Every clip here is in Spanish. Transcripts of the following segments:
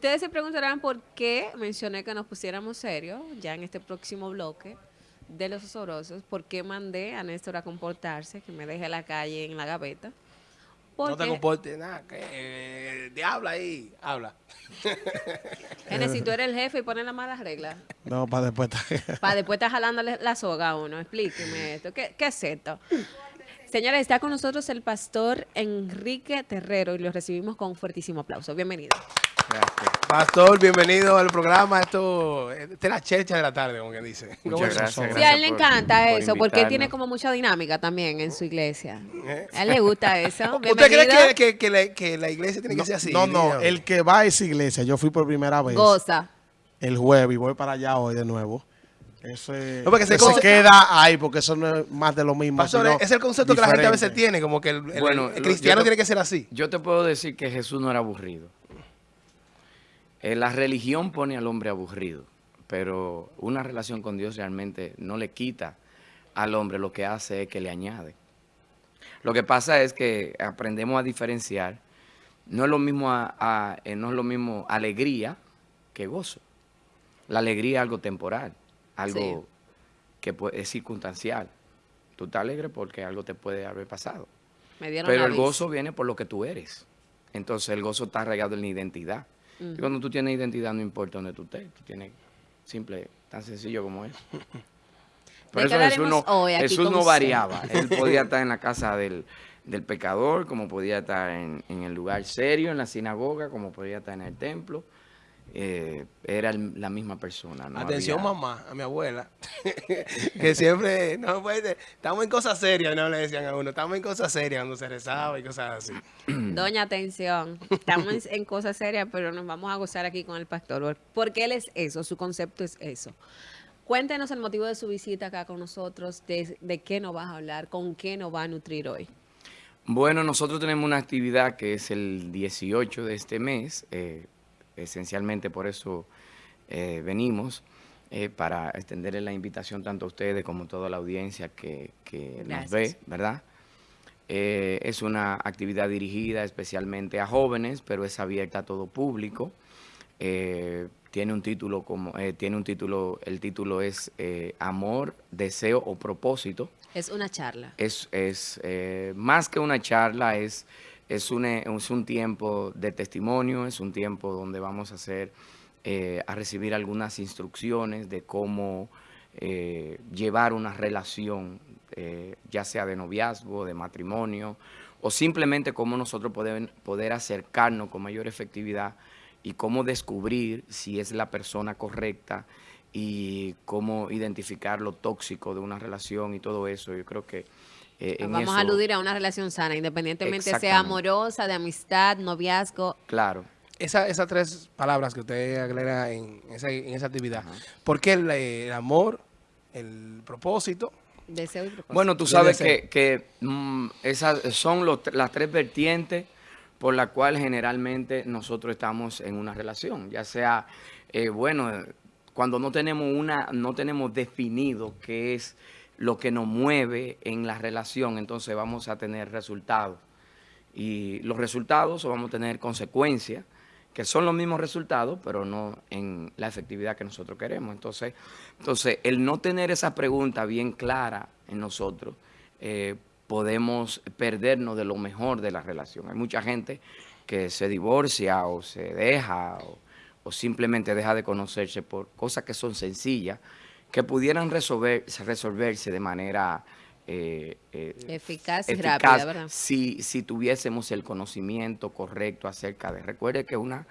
Ustedes se preguntarán por qué mencioné que nos pusiéramos serios ya en este próximo bloque de los osorosos, por qué mandé a Néstor a comportarse, que me deje la calle en la gaveta. No te comportes nada, que eh, habla ahí, habla. Genesis, tú eres el jefe y pones las malas reglas. No, para después Para después estar jalándole la soga a uno. Explíqueme esto. ¿Qué, qué es esto? Señores, está con nosotros el pastor Enrique Terrero y lo recibimos con un fuertísimo aplauso. Bienvenido. Pastor, bienvenido al programa. Esto, esta es la chercha de la tarde, como quien dice. Muchas gracias, Sí, a él le encanta eso, porque tiene como mucha dinámica también en su iglesia. ¿Eh? A él le gusta eso. ¿Usted cree que, que, la, que, la, iglesia tiene que ser así? No, no, el que va a esa iglesia, yo fui por primera vez. Goza. El jueves y voy para allá hoy de nuevo. Ese, no, se, queda ahí porque eso no es más de lo mismo. Pastor, es el concepto que la gente a veces tiene, como que el, cristiano tiene que ser así. Yo te puedo decir que Jesús no era aburrido. Eh, la religión pone al hombre aburrido, pero una relación con Dios realmente no le quita al hombre, lo que hace es que le añade. Lo que pasa es que aprendemos a diferenciar, no es lo mismo, eh, no es lo mismo alegría que gozo. La alegría es algo temporal, algo que es circunstancial. Tú estás alegre porque algo te puede haber pasado. Pero el gozo viene por lo que tú eres. Entonces el gozo está arraigado en la identidad. Y cuando tú tienes identidad, no importa dónde tú estés. Tú tienes simple, tan sencillo como es. Por eso Jesús no, Jesús no variaba. Él podía estar en la casa del, pecador, como podía estar en, en, el lugar serio, en la sinagoga, como podía estar en el templo. Eh, era la misma persona. Atención mamá, a mi abuela, que siempre, no puede, estamos en cosas serias, no le decían a uno, estamos en cosas serias cuando se rezaba y cosas así. Doña, atención, estamos en cosas serias, pero nos vamos a gozar aquí con el pastor, porque él es eso, su concepto es eso. Cuéntenos el motivo de su visita acá con nosotros, de, de qué nos vas a hablar, con qué nos va a nutrir hoy. Bueno, nosotros tenemos una actividad que es el 18 de este mes, eh, esencialmente por eso eh, venimos, eh, para extenderle la invitación tanto a ustedes como a toda la audiencia que, nos ve, ¿verdad? Eh, es una actividad dirigida especialmente a jóvenes, pero es abierta a todo público. tiene un título como tiene un título, el título es Amor, Deseo o Propósito. Es una charla. Es, es más que una charla, es es un, eh, es un tiempo de testimonio, es un tiempo donde vamos a hacer, eh, a recibir algunas instrucciones de cómo eh, llevar una relación, ya sea de noviazgo, de matrimonio, o simplemente cómo nosotros podemos poder acercarnos con mayor efectividad y cómo descubrir si es la persona correcta y cómo identificar lo tóxico de una relación y todo eso. Yo creo que eh, Vamos a aludir a una relación sana, independientemente sea amorosa, de amistad, noviazgo. Claro. Esa, esas tres palabras que usted agrega en esa, en esa actividad, ¿por qué el, amor, el propósito? Deseo y propósito. Bueno, tú sabes que, que mm, esas son las tres vertientes por las cuales generalmente nosotros estamos en una relación, ya sea, eh, bueno, cuando no tenemos una, no tenemos definido qué es lo que nos mueve en la relación, entonces vamos a tener resultados. Y los resultados vamos a tener consecuencias, que son los mismos resultados, pero no en la efectividad que nosotros queremos. Entonces, entonces el no tener esa pregunta bien clara en nosotros, eh, podemos perdernos de lo mejor de la relación. Hay mucha gente que se divorcia o se deja o, o simplemente deja de conocerse por cosas que son sencillas, que pudieran resolver, resolverse de manera eh, eh, eficaz y rápida, ¿verdad? Si, si tuviésemos el conocimiento correcto acerca de... Recuerde que una,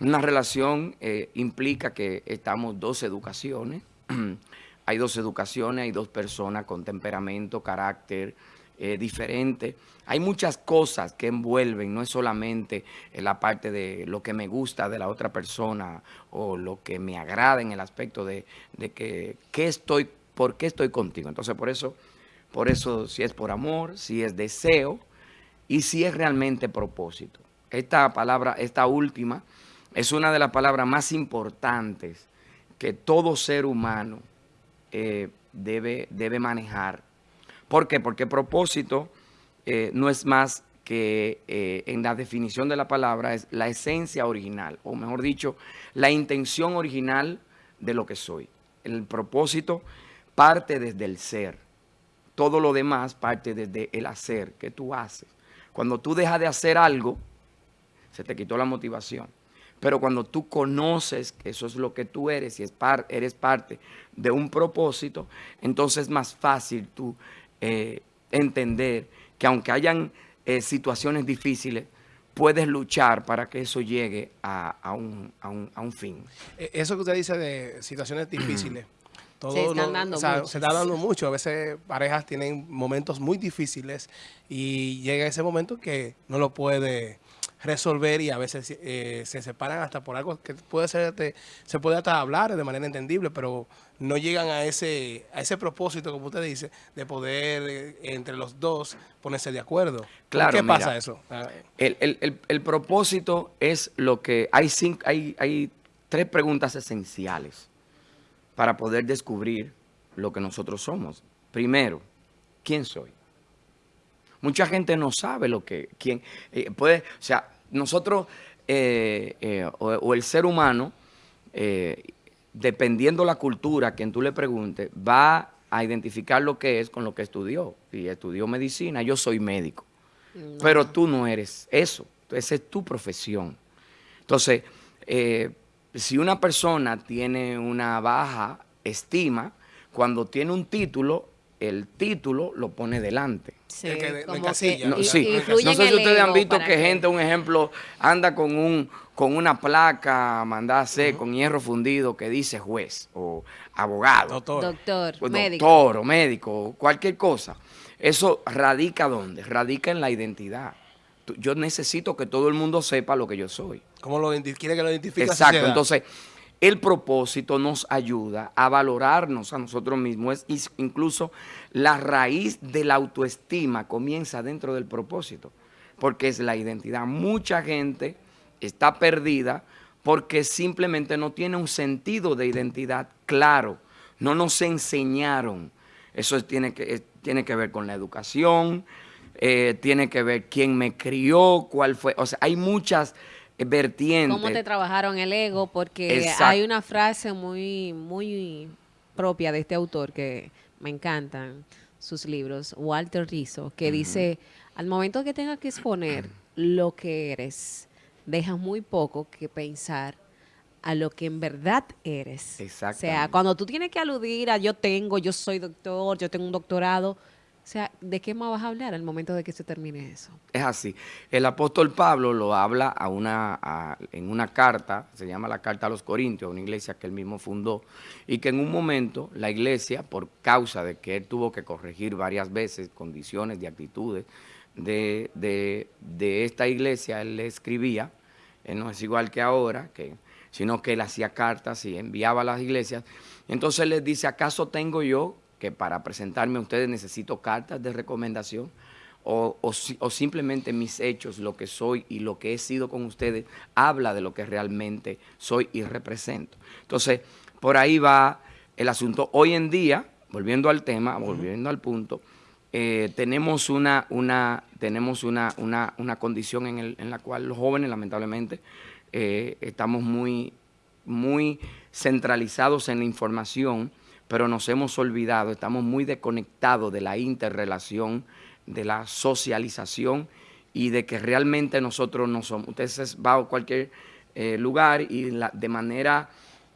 una relación eh, implica que estamos dos educaciones, hay dos educaciones, hay dos personas con temperamento, carácter, eh, diferente. Hay muchas cosas que envuelven, no es solamente la parte de lo que me gusta de la otra persona o lo que me agrada en el aspecto de, que ¿qué estoy, por qué estoy contigo. Entonces, por eso, por eso si es por amor, si es deseo y si es realmente propósito. Esta palabra, esta última, es una de las palabras más importantes que todo ser humano eh, debe, debe manejar ¿Por qué? Porque propósito eh, no es más que eh, en la definición de la palabra es la esencia original, o mejor dicho, la intención original de lo que soy. El propósito parte desde el ser. Todo lo demás parte desde el hacer que tú haces. Cuando tú dejas de hacer algo, se te quitó la motivación. Pero cuando tú conoces que eso es lo que tú eres y es eres parte de un propósito, entonces es más fácil tú eh, entender que aunque hayan eh, situaciones difíciles, puedes luchar para que eso llegue a, un, fin. E, eso que usted dice de situaciones difíciles, se, se está dando mucho. A veces parejas tienen momentos muy difíciles y llega ese momento que no lo puede resolver y a veces eh, se separan hasta por algo que puede ser, se puede hasta hablar de manera entendible, pero no llegan a ese, a ese propósito, como usted dice, de poder eh, entre los dos ponerse de acuerdo. Claro, ¿Qué pasa eso? Ah. El, propósito es lo que, hay, cinco, hay, hay tres preguntas esenciales para poder descubrir lo que nosotros somos. Primero, ¿quién soy? Mucha gente no sabe lo que, quién, eh, puede, o sea, nosotros eh, eh, o, el ser humano, dependiendo la cultura a quien tú le preguntes, va a identificar lo que es con lo que estudió. Si estudió medicina, yo soy médico. Pero tú no eres eso. Esa es tu profesión. Entonces, si una persona tiene una baja estima, cuando tiene un título, el título lo pone delante. Sí, como no, sé si ustedes han visto que, gente, un ejemplo, anda con un con una placa mandada a hacer con hierro fundido que dice juez o abogado. Doctor. Doctor, o médico. Doctor o médico, cualquier cosa. Eso radica ¿dónde? Radica en la identidad. Yo necesito que todo el mundo sepa lo que yo soy. ¿Cómo lo quiere que lo identifique Exacto, entonces el propósito nos ayuda a valorarnos a nosotros mismos. Incluso la raíz de la autoestima comienza dentro del propósito, porque es la identidad. Mucha gente está perdida porque simplemente no tiene un sentido de identidad claro. No nos enseñaron. Eso tiene, que, tiene que ver con la educación, eh, tiene que ver quién me crió, cuál fue. O sea, hay muchas vertiente. ¿Cómo te trabajaron el ego? Porque hay una frase muy, muy propia de este autor que me encantan sus libros, Walter Rizzo, que dice, al momento que tengas que exponer lo que eres, dejas muy poco que pensar a lo que en verdad eres. O sea, cuando tú tienes que aludir a yo tengo, yo soy doctor, yo tengo un doctorado, o sea, ¿de qué más vas a hablar al momento de que se termine eso? Es así. El apóstol Pablo lo habla en una carta, se llama la Carta a los Corintios, una iglesia que él mismo fundó, y que en un momento la iglesia, por causa de que él tuvo que corregir varias veces condiciones y actitudes de, de, esta iglesia, él le escribía, él no es igual que ahora, sino que él hacía cartas y enviaba a las iglesias. Entonces él les dice, ¿acaso tengo yo que para presentarme a ustedes necesito cartas de recomendación o, o, simplemente mis hechos, lo que soy y lo que he sido con ustedes, habla de lo que realmente soy y represento. Entonces, por ahí va el asunto. Hoy en día, volviendo al tema, volviendo al punto, eh, tenemos, una, una, tenemos una, una, una condición en, el, en, la cual los jóvenes, lamentablemente, eh, estamos muy, muy centralizados en la información, pero nos hemos olvidado, estamos muy desconectados de la interrelación, de la socialización y de que realmente nosotros no somos. Ustedes van a cualquier eh, lugar y de manera,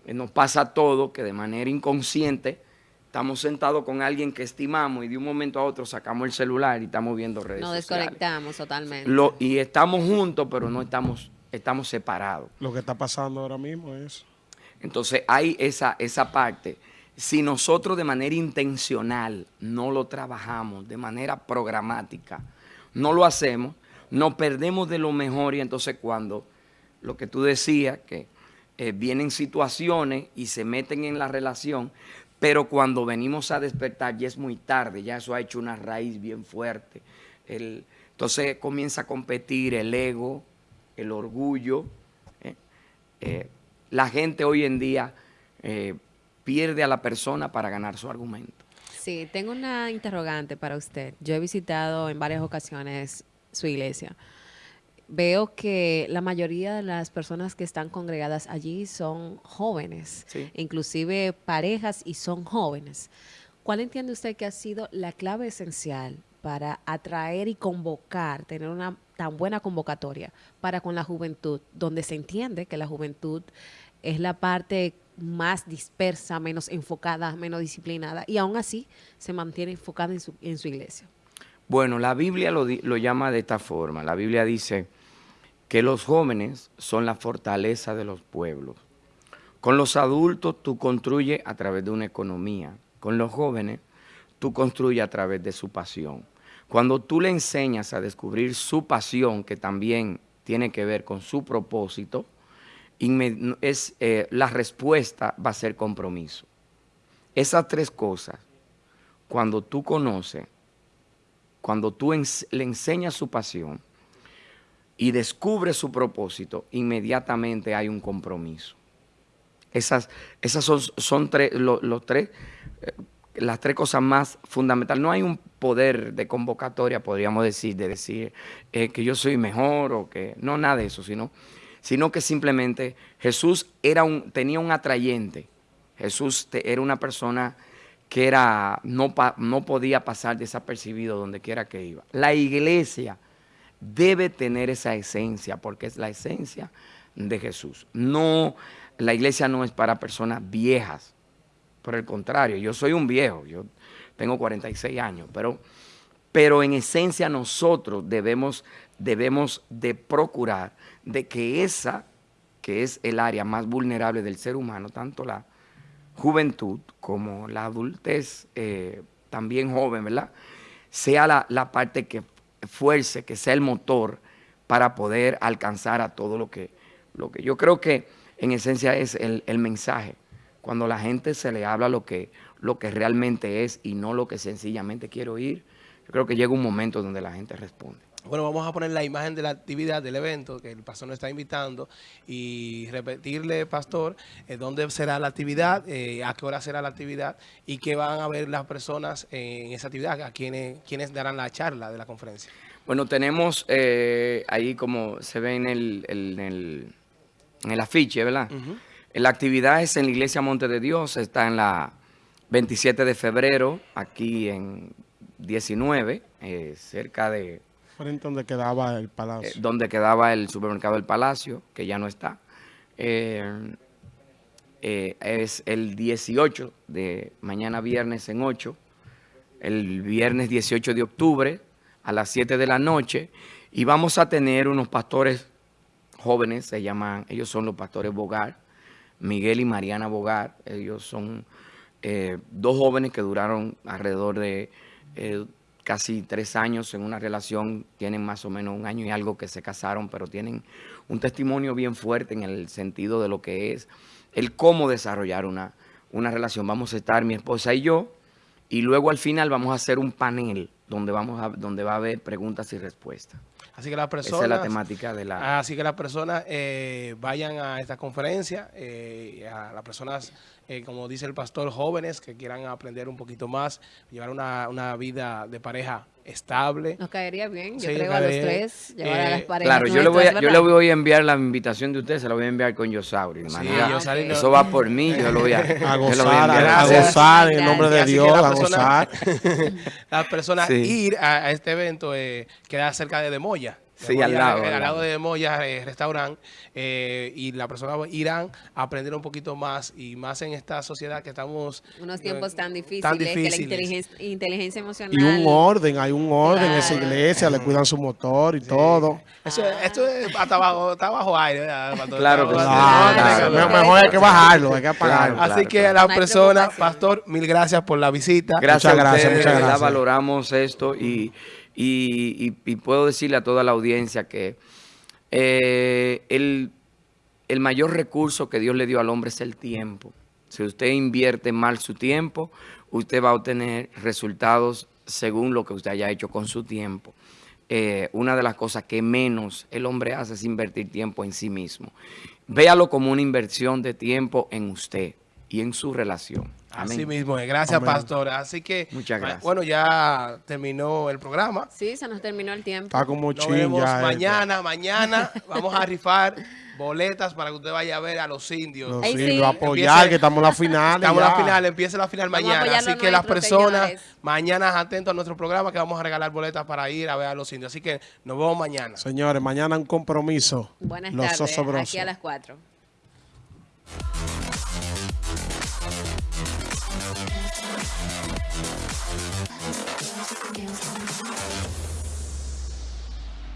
eh, nos pasa todo, que de manera inconsciente estamos sentados con alguien que estimamos y de un momento a otro sacamos el celular y estamos viendo redes Nos desconectamos totalmente. y estamos juntos, pero no estamos, estamos separados. Lo que está pasando ahora mismo es... Entonces hay esa, esa parte si nosotros de manera intencional no lo trabajamos, de manera programática, no lo hacemos, nos perdemos de lo mejor y entonces cuando lo que tú decías, que eh, vienen situaciones y se meten en la relación, pero cuando venimos a despertar ya es muy tarde, ya eso ha hecho una raíz bien fuerte. entonces comienza a competir el ego, el orgullo. ¿eh? Eh, la gente hoy en día pierde a la persona para ganar su argumento. Sí, tengo una interrogante para usted. Yo he visitado en varias ocasiones su iglesia, veo que la mayoría de las personas que están congregadas allí son jóvenes, inclusive parejas y son jóvenes. ¿Cuál entiende usted que ha sido la clave esencial para atraer y convocar, tener una tan buena convocatoria para con la juventud, donde se entiende que la juventud es la parte más dispersa, menos enfocada, menos disciplinada, y aún así se mantiene enfocada en su, en su iglesia? Bueno, la Biblia lo, lo llama de esta forma. La Biblia dice que los jóvenes son la fortaleza de los pueblos. Con los adultos tú construyes a través de una economía. Con los jóvenes tú construyes a través de su pasión. Cuando tú le enseñas a descubrir su pasión, que también tiene que ver con su propósito, es, eh, la respuesta va a ser compromiso. Esas tres cosas, cuando tú conoces, cuando tú le enseñas su pasión y descubres su propósito, inmediatamente hay un compromiso. Esas, esas son, son tres, los tres eh, las tres cosas más fundamentales. No hay un poder de convocatoria, podríamos decir, de decir eh, que yo soy mejor o que... No, nada de eso, sino, sino que simplemente Jesús era un, tenía un atrayente. Jesús era una persona que era, no, no podía pasar desapercibido donde quiera que iba. La iglesia debe tener esa esencia, porque es la esencia de Jesús. No, la iglesia no es para personas viejas, por el contrario, yo soy un viejo, yo tengo 46 años, pero, pero en esencia nosotros debemos, debemos de procurar de que esa, que es el área más vulnerable del ser humano, tanto la juventud como la adultez, eh, también joven, ¿verdad? Sea la, la, parte que fuerce, que sea el motor para poder alcanzar a todo lo que, lo que yo creo que en esencia es el, el mensaje cuando la gente se le habla lo que, lo que realmente es y no lo que sencillamente quiere oír, yo creo que llega un momento donde la gente responde. Bueno, vamos a poner la imagen de la actividad del evento que el pastor nos está invitando y repetirle, pastor, eh, dónde será la actividad, eh, a qué hora será la actividad y qué van a ver las personas en esa actividad, a quienes, quienes darán la charla de la conferencia. Bueno, tenemos eh, ahí como se ve en el, en el, en el afiche, ¿verdad? La actividad es en la Iglesia Monte de Dios, está en la 27 de febrero, aquí en 19, eh, cerca de... Frente donde quedaba el Palacio. Eh, donde quedaba el supermercado del Palacio, que ya no está. Eh, es el 18 de mañana viernes en 8, el viernes 18 de octubre a las 7 de la noche, y vamos a tener unos pastores jóvenes, se llaman, ellos son los pastores Bogar, Miguel y Mariana Bogar. Ellos son dos jóvenes que duraron alrededor de eh, casi tres años en una relación. Tienen más o menos un año y algo que se casaron, pero tienen un testimonio bien fuerte en el sentido de lo que es el cómo desarrollar una, una relación. Vamos a estar mi esposa y yo, y luego al final vamos a hacer un panel donde, vamos a, donde va a haber preguntas y respuestas. Así que las personas... Esa es la temática de la... Así que las personas eh, vayan a esta conferencia, eh, a las personas, eh, como dice el pastor, jóvenes que quieran aprender un poquito más, llevar una, una vida de pareja estable. Nos caería bien, yo creo a los tres, llevar a las parejas Claro, yo le, voy a, yo le voy a enviar la invitación de ustedes, se la voy a enviar con Yosauri. Eso va por mí, yo lo voy a, a gozar, a, gozar en nombre de Dios, a gozar. las personas ir a, este evento queda cerca de Demoya. Sí, al lado. al lado de Moya eh, Restaurant eh, y la persona irán a aprender un poquito más y más en esta sociedad que estamos... Unos tiempos tan difíciles, que la inteligencia, emocional... Y un orden, hay un orden en esa iglesia, le cuidan su motor y todo. Eso, Esto es hasta bajo, está bajo aire. claro, Mejor hay que bajarlo, hay que apagarlo. Así que a la persona, Pastor, mil gracias por la visita. Gracias muchas gracias, muchas gracias. valoramos esto y... Y, puedo decirle a toda la audiencia que eh, el, mayor recurso que Dios le dio al hombre es el tiempo. Si usted invierte mal su tiempo, usted va a obtener resultados según lo que usted haya hecho con su tiempo. Eh, una de las cosas que menos el hombre hace es invertir tiempo en sí mismo. Véalo como una inversión de tiempo en usted. Y en su relación. Así mismo Gracias, pastora. Así que, Muchas gracias. bueno, ya terminó el programa. Sí, se nos terminó el tiempo. Está como Nos vemos mañana, mañana. Vamos a rifar boletas para que usted vaya a ver a los indios. Los indios, apoyar, que estamos en la final. Estamos en la final, empieza la final mañana. Así que las personas, mañana atentos a nuestro programa que vamos a regalar boletas para ir a ver a los indios. Así que nos vemos mañana. Señores, mañana un compromiso. Buenas tardes, aquí a las 4.